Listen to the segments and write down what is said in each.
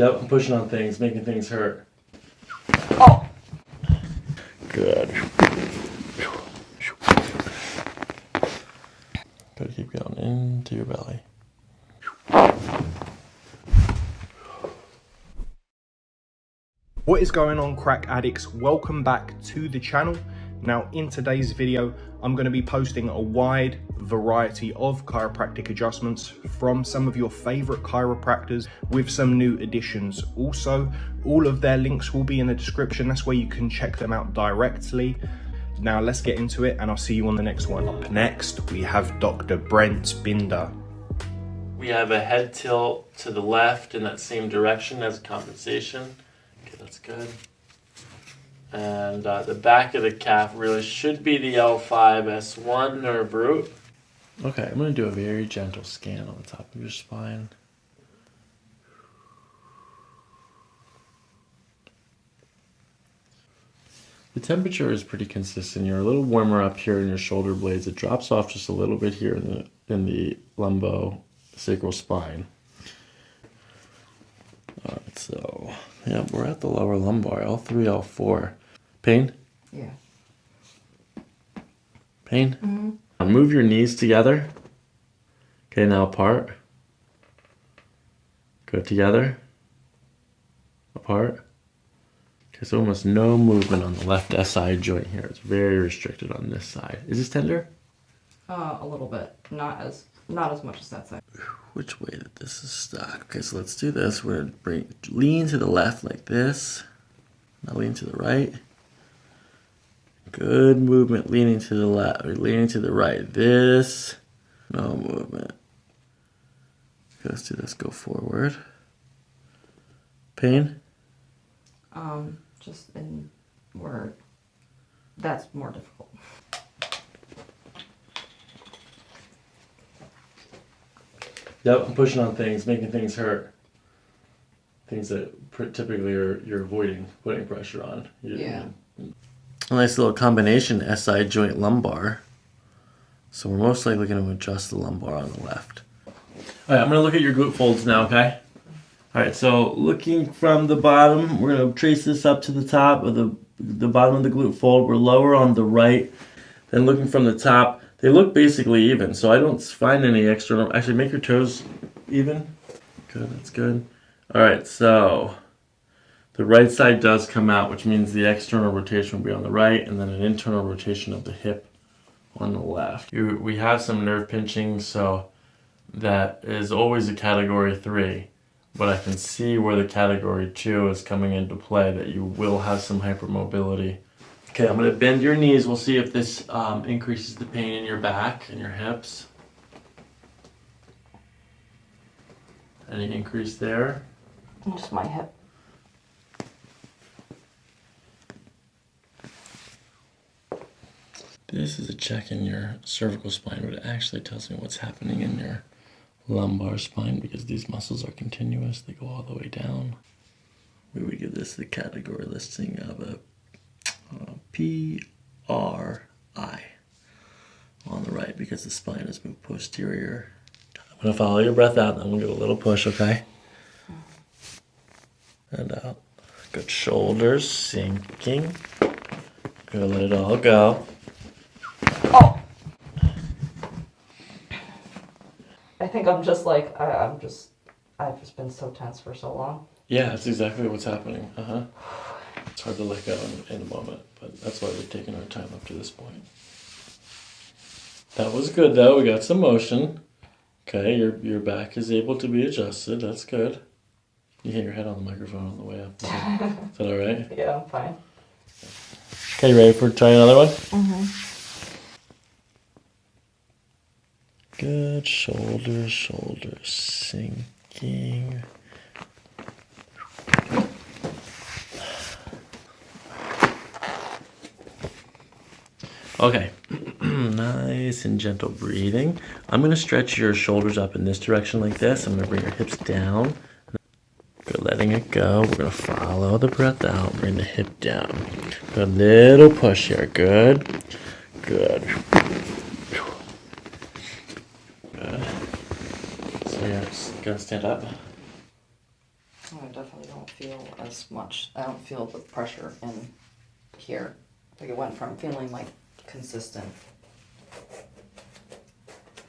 Yep, I'm pushing on things, making things hurt. Oh. Good. Gotta keep going into your belly. What is going on crack addicts? Welcome back to the channel. Now in today's video, I'm going to be posting a wide variety of chiropractic adjustments from some of your favorite chiropractors with some new additions. Also, all of their links will be in the description. That's where you can check them out directly. Now let's get into it and I'll see you on the next one. Up next, we have Dr. Brent Binder. We have a head tilt to the left in that same direction as compensation. Okay, that's good. And uh, the back of the calf really should be the L5S1 nerve root. Okay, I'm going to do a very gentle scan on the top of your spine. The temperature is pretty consistent. You're a little warmer up here in your shoulder blades. It drops off just a little bit here in the in the lumbo sacral spine. All right, so yeah, we're at the lower lumbar, L3, L4. Pain? Yeah. Pain? Mm -hmm. Move your knees together. Okay, now apart. Go together. Apart. Okay, so almost no movement on the left SI joint here. It's very restricted on this side. Is this tender? Uh, a little bit. Not as not as much as that side. Which way that this is stuck? Okay, so let's do this. We're gonna bring lean to the left like this. Now lean to the right. Good movement leaning to the left, or leaning to the right. This, no movement. Let's do this, go forward. Pain? Um, just in word. that's more difficult. Yep, I'm pushing on things, making things hurt. Things that typically are, you're avoiding putting pressure on. You, yeah a nice little combination SI joint lumbar. So we're most likely going to adjust the lumbar on the left. All right, I'm going to look at your glute folds now, okay? All right, so looking from the bottom, we're going to trace this up to the top of the, the bottom of the glute fold. We're lower on the right. Then looking from the top, they look basically even, so I don't find any external. Actually, make your toes even. Good, that's good. All right, so the right side does come out, which means the external rotation will be on the right and then an internal rotation of the hip on the left. We have some nerve pinching, so that is always a category three, but I can see where the category two is coming into play, that you will have some hypermobility. Okay, I'm gonna bend your knees. We'll see if this um, increases the pain in your back and your hips. Any increase there? Just my hip. This is a check in your cervical spine, but it actually tells me what's happening in your lumbar spine because these muscles are continuous. They go all the way down. We would give this the category listing of a, uh, a PRI on the right because the spine is moved posterior. I'm to follow your breath out and I'm to give a little push, okay? And out. Good shoulders sinking. Good, let it all go. Think I'm just like, I, I'm just, I've just been so tense for so long. Yeah, that's exactly what's happening. Uh huh. It's hard to let go in, in a moment, but that's why we've taken our time up to this point. That was good though. We got some motion. Okay, your your back is able to be adjusted. That's good. You hit your head on the microphone on the way up. Is that all right? Yeah, I'm fine. Okay, you ready for trying another one? Mm-hmm. Good. Shoulders, shoulders sinking. Okay, nice and gentle breathing. I'm gonna stretch your shoulders up in this direction like this. I'm gonna bring your hips down. Good, letting it go. We're gonna follow the breath out, bring the hip down. Good little push here, good, good. So yeah, just gonna stand up. I definitely don't feel as much. I don't feel the pressure in here. Like it went from feeling like consistent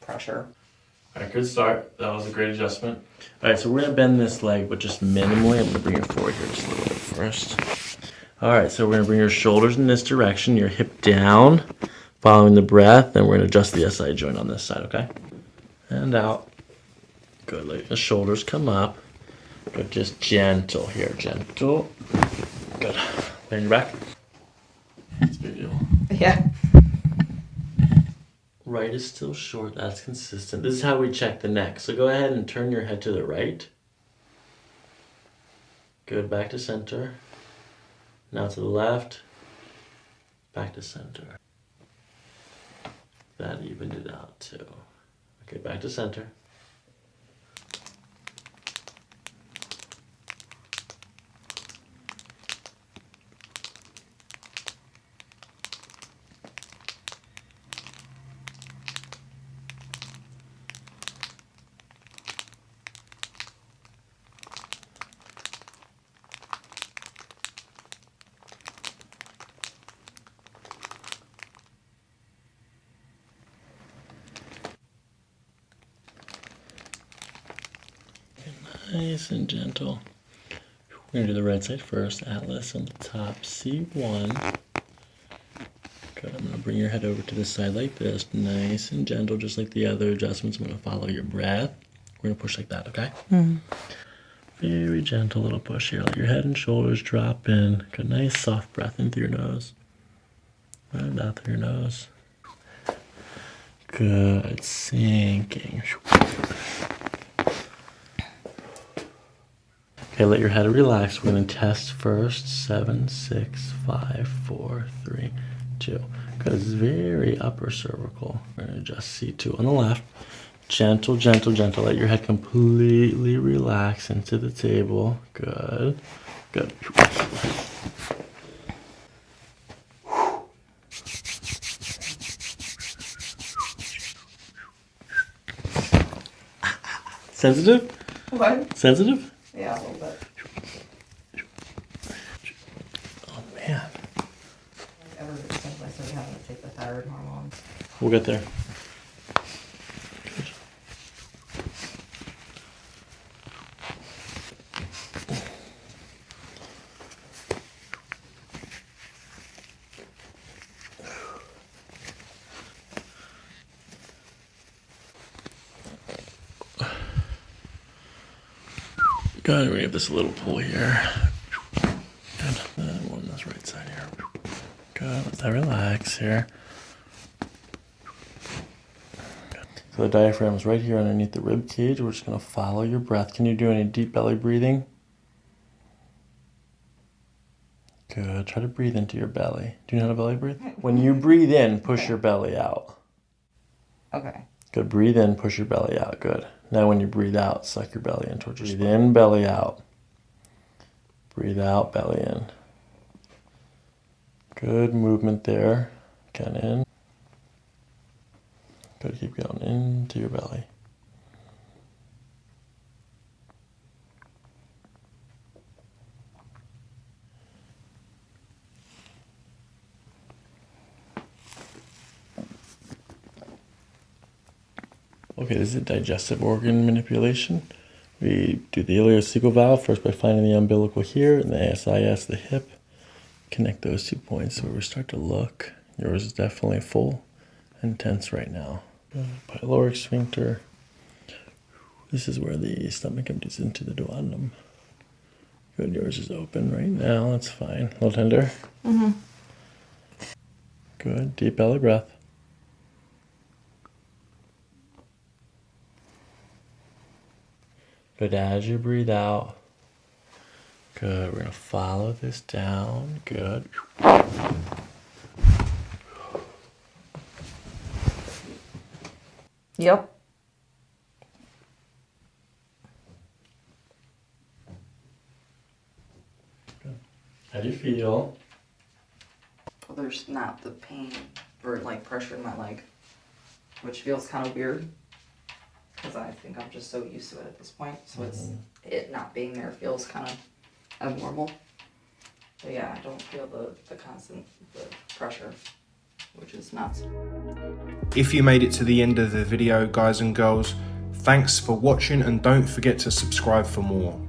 pressure. All right, good start. That was a great adjustment. All right, so we're gonna bend this leg, but just minimally. I'm gonna bring it forward here just a little bit first. All right, so we're gonna bring your shoulders in this direction, your hip down, following the breath. and we're gonna adjust the SI joint on this side, okay? And out. Good. Let the shoulders come up. Good. Just gentle here, gentle. Good. On your back. That's a big deal. Yeah. Right is still short. That's consistent. This is how we check the neck. So go ahead and turn your head to the right. Good. Back to center. Now to the left. Back to center. That evened it out too. Okay, back to center. Nice and gentle. We're gonna do the right side first. Atlas on the top, C1. Good. I'm gonna bring your head over to the side like this. Nice and gentle, just like the other adjustments. I'm gonna follow your breath. We're gonna push like that, okay? Mm. Very gentle little push here. Let your head and shoulders drop in. Good, nice soft breath in through your nose. And out through your nose. Good. Sinking. Okay, let your head relax. We're gonna test first. Seven, six, five, four, three, two. Good. It's very upper cervical. We're gonna adjust C2 on the left. Gentle, gentle, gentle. Let your head completely relax into the table. Good. Good. Sensitive? What? Sensitive? Yeah, a little bit. Oh man. Ever since I started having to take the thyroid hormone. We'll get there. Good. We're gonna this little pull here. Good. Then one on this right side here. Good. Let that relax here. So the diaphragm is right here underneath the rib cage. We're just gonna follow your breath. Can you do any deep belly breathing? Good. Try to breathe into your belly. Do you know how to belly breathe? When you breathe in, push your belly out. Okay. Good. Breathe in, push your belly out. Good. Now when you breathe out, suck your belly in towards your Breathe in, belly out. Breathe out, belly in. Good movement there. Again in. Good. Keep going into your belly. Okay, it digestive organ manipulation. We do the ileocecal valve first by finding the umbilical here and the ASIS, the hip. Connect those two points where we start to look. Yours is definitely full and tense right now. Pyloric sphincter. This is where the stomach empties into the duodenum. Good, yours is open right now. That's fine. A little tender. Mm-hmm. Good, deep belly breath. Good as you breathe out. Good. We're going to follow this down. Good. Yep. How do you feel? Well, there's not the pain or like pressure in my leg, which feels kind of weird. Because I think I'm just so used to it at this point. So it's mm-hmm. it not being there feels kind of abnormal. But yeah, I don't feel the, the constant the pressure, which is nuts. If you made it to the end of the video, guys and girls, thanks for watching and don't forget to subscribe for more.